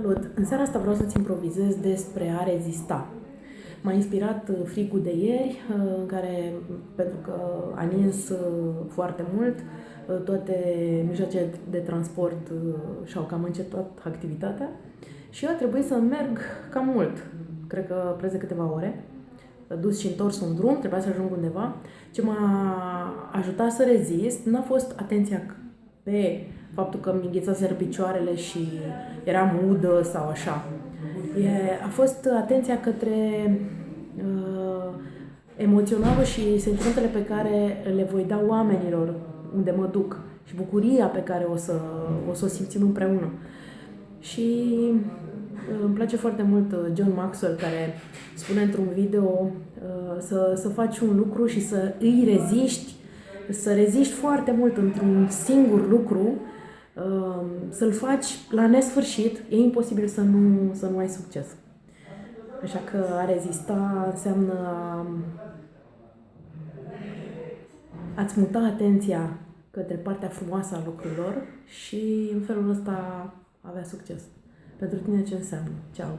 Salut! În seara asta vreau să-ți improvizez despre a rezista. M-a inspirat uh, frigul de ieri, uh, în care, pentru că a nins uh, foarte mult, toate mijloacele de transport și-au cam încetat activitatea și eu a trebuit să merg cam mult, cred că preț de câteva ore, dus și întors un drum, trebuia să ajung undeva. Ce m-a ajutat să rezist n-a fost atenția pe faptul că mi înghețaseră picioarele și eram udă sau așa. E, a fost atenția către uh, emoționalul și sentimentele pe care le voi da oamenilor unde mă duc și bucuria pe care o să o, să o simțim împreună. Și uh, îmi place foarte mult uh, John Maxwell care spune într-un video uh, să, să faci un lucru și să îi reziști, să reziști foarte mult într-un singur lucru Ehm, să-l faci la nesfârșit, e imposibil să nu, să nu ai succes. Așa că a rezista înseamnă a, a-ți muta atenția către partea frumoasă a lucrurilor și în felul ăsta avea succes. Pentru tine ce înseamnă? Ceau!